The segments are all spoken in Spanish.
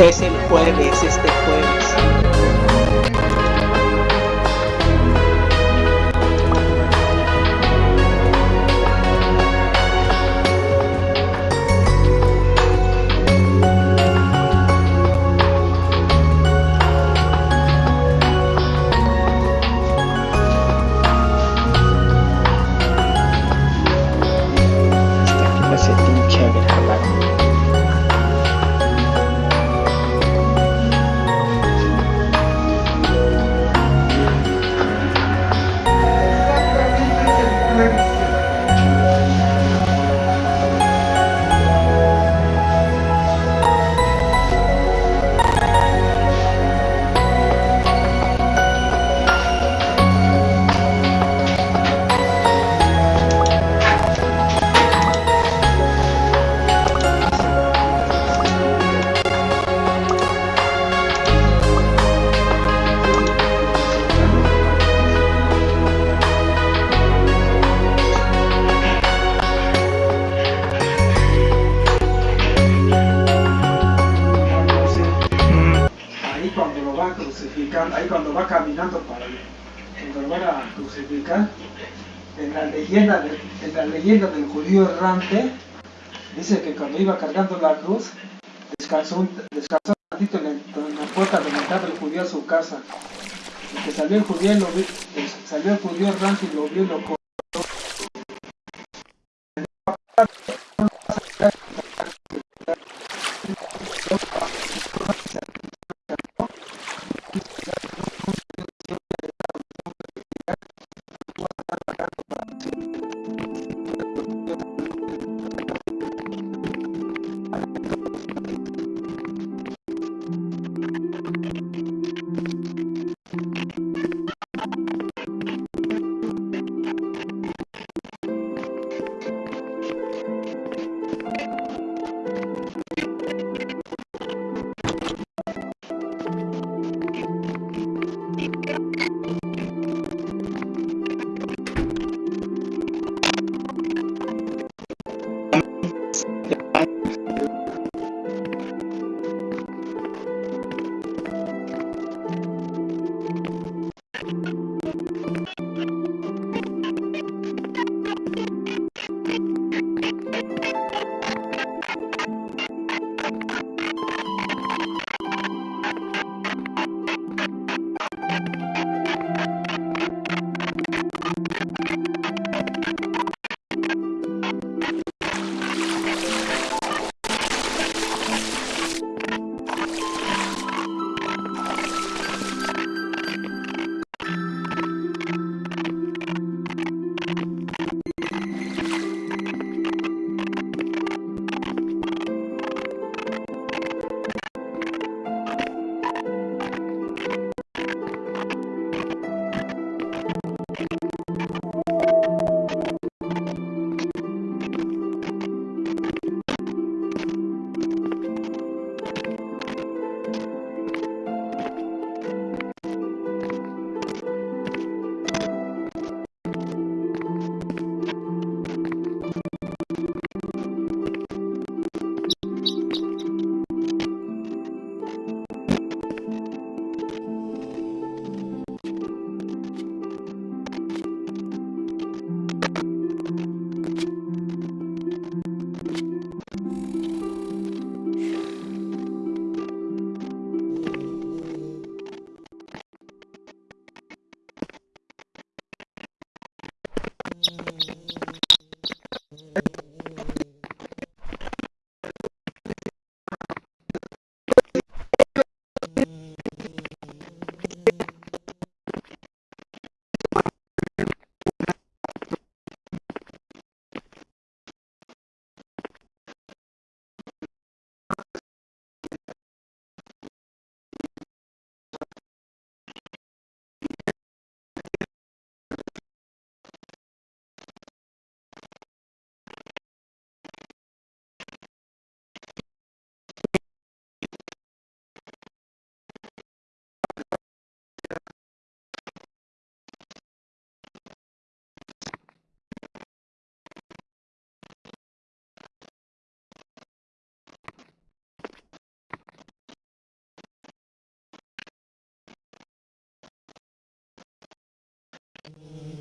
Es el jueves, este jueves. Dice que cuando iba cargando la cruz, descansó un, descansó un ratito en, la puerta donde entraba el judío a su casa. Y que salió el judío, eh, salió el judío errante y lo vio y lo Thank you.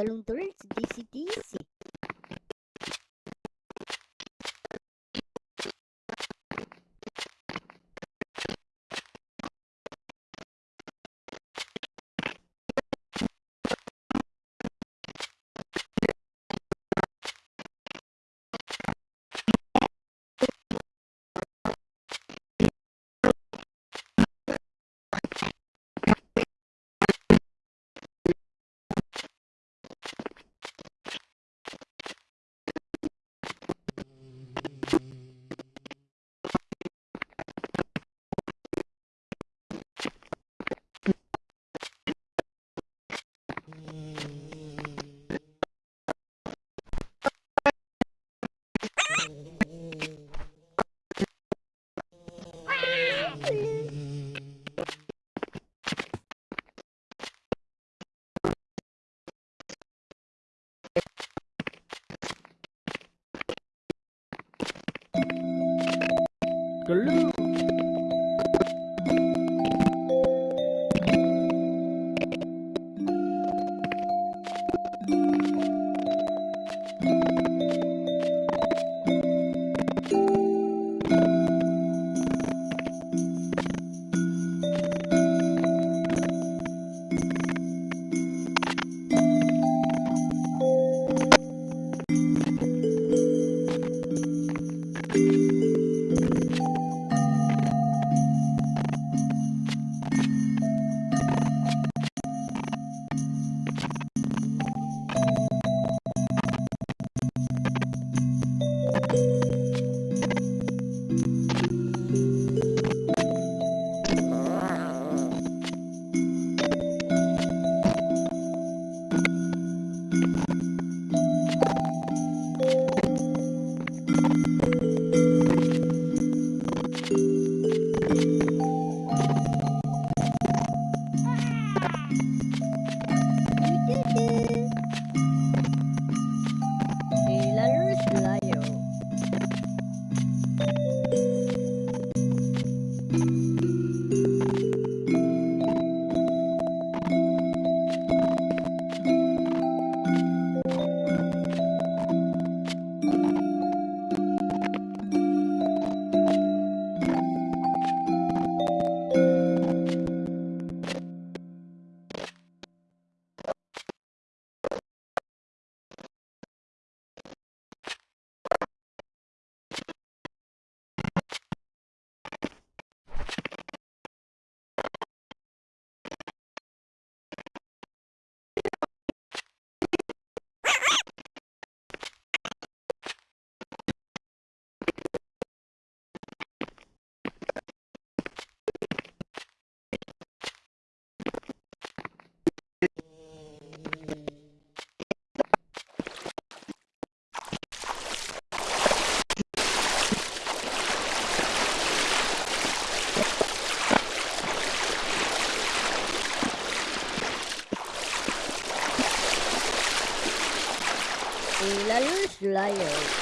Padalungtol, DC DC. Lion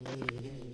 Yeah.